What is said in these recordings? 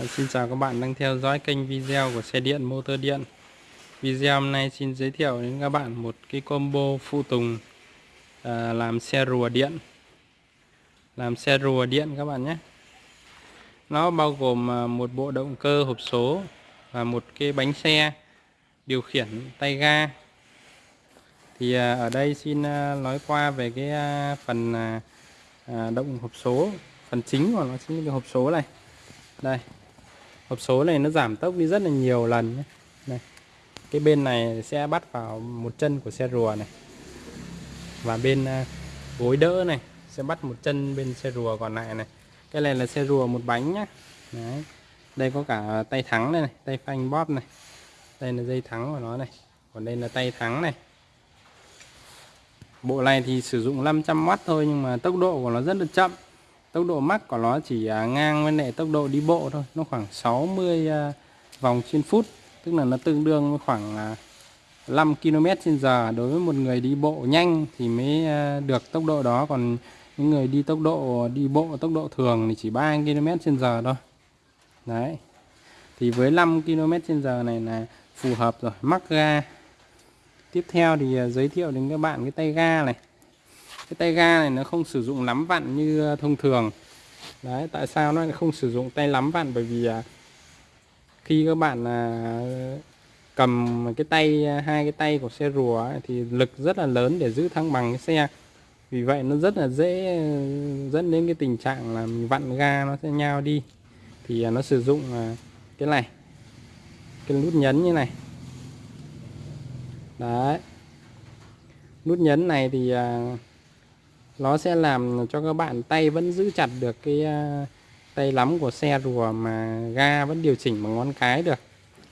À, xin chào các bạn đang theo dõi kênh video của xe điện motor điện. Video hôm nay xin giới thiệu đến các bạn một cái combo phụ tùng à, làm xe rùa điện. Làm xe rùa điện các bạn nhé. Nó bao gồm à, một bộ động cơ hộp số và một cái bánh xe điều khiển tay ga. Thì à, ở đây xin à, nói qua về cái à, phần à, à động hộp số Phần chính của nó chính là cái hộp số này. Đây hộp số này nó giảm tốc đi rất là nhiều lần nhé. Này. Cái bên này sẽ bắt vào một chân của xe rùa này. Và bên à, gối đỡ này sẽ bắt một chân bên xe rùa còn lại này. Cái này là xe rùa một bánh nhá. Đấy. Đây có cả tay thắng đây này, tay phanh bóp này. Đây là dây thắng của nó này. Còn đây là tay thắng này. Bộ này thì sử dụng 500W thôi nhưng mà tốc độ của nó rất là chậm tốc độ max của nó chỉ à, ngang với lại tốc độ đi bộ thôi. Nó khoảng 60 à, vòng trên phút. Tức là nó tương đương với khoảng à, 5 km trên giờ. Đối với một người đi bộ nhanh thì mới được tốc độ đó. Còn những người đi tốc độ, đi bộ tốc độ thường thì chỉ 3 km trên giờ thôi. Đấy. Thì với 5 km trên giờ này là phù hợp rồi. Mắc ga. Tiếp theo thì giới thiệu đến các bạn cái tay ga này cái tay ga này nó không sử dụng lắm vặn như ờ, thông thường. Đấy tại sao nó không sử dụng tay lắm vặn? Bởi vì ờ, khi các bạn ờ, cầm cái tay hai cái tay của xe rùa ấy, thì lực rất là lớn để giữ thăng bằng cái xe. Vì vậy nó rất là dễ dẫn đến cái tình trạng là mình vặn ga nó sẽ nhao đi. Thì nó sử dụng cái này cái nút nhấn như này. Đấy. Nút nhấn này thì nó sẽ làm cho các bạn tay vẫn giữ chặt được cái à, tay lắm của xe rùa mà ga vẫn điều chỉnh bằng ngón cái được.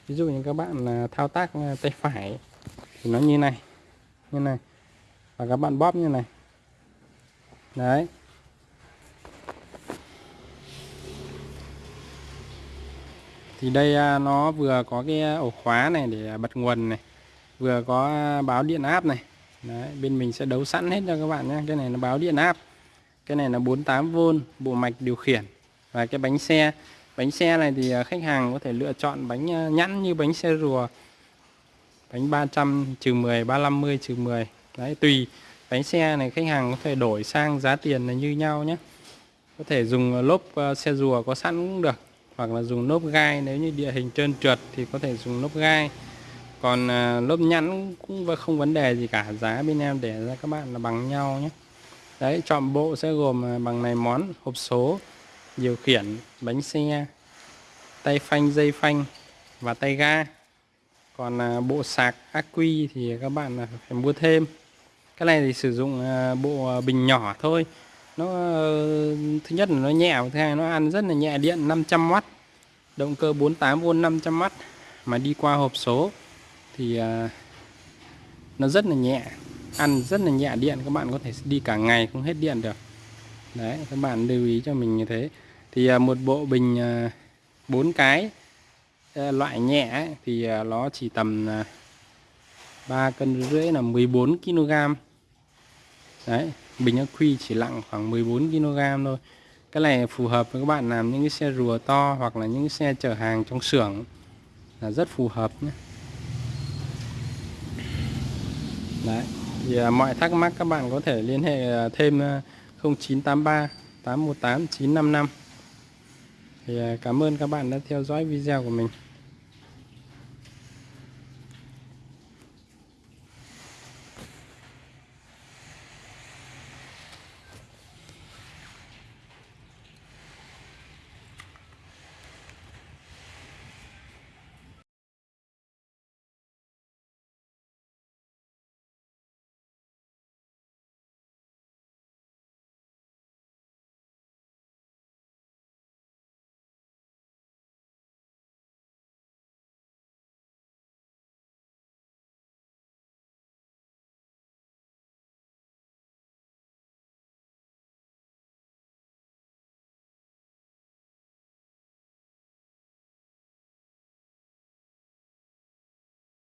Ví dụ như các bạn à, thao tác à, tay phải thì nó như này như này. Và các bạn bóp như này. Đấy. Thì đây nó vừa có cái ổ khóa này để bật nguồn này, vừa có báo điện áp này. Đấy, bên mình sẽ đấu sẵn hết cho các bạn nhé. Cái này nó báo điện áp. Cái này là 48V bộ mạch điều khiển. Và cái bánh xe. Bánh xe này thì à, khách hàng có thể lựa chọn bánh à, nhẵn như bánh xe rùa. Bánh 300 trừ 10 350 trừ 10 đấy tùy. Bánh xe này khách hàng có thể đổi sang giá tiền là như nhau nhé. Có thể dùng à, lốp xe rùa có sẵn cũng được. Hoặc là dùng lốp gai. Nếu như địa hình trơn trượt thì có thể dùng lốp gai còn à, lớp nhẵn cũng không vấn đề gì cả. Giá bên em để ra các bạn là bằng nhau nhé. Đấy, chọn bộ sẽ gồm à, bằng này món, hộp số, điều khiển, bánh xe, tay phanh, dây phanh và tay ga. Còn à, bộ sạc ác quy thì các bạn phải mua thêm. Cái này thì sử dụng bộ bình nhỏ thôi. Nó ờ, thứ nhất là nó nhẹ, thứ hai nó ăn rất là nhẹ điện 500W động cơ 48V 500W mà đi qua hộp số thì à, nó rất là nhẹ ăn rất là nhẹ điện các bạn có thể đi cả ngày không hết điện được. Đấy các bạn lưu ý cho mình như thế. Thì à, một bộ bình à, bốn cái loại nhẹ ấy, thì nó chỉ tầm 3 cân rưỡi là 14 kg đấy bình ắc quy chỉ nặng khoảng 14 kg thôi. Cái này phù hợp với các bạn làm những cái xe rùa to hoặc là những cái xe chở hàng trong xưởng là rất phù hợp nhé. Đấy. Thì à, mọi thắc mắc các bạn có thể liên hệ à, thêm 0983 818 955 thì à, cảm ơn các bạn đã theo dõi video của mình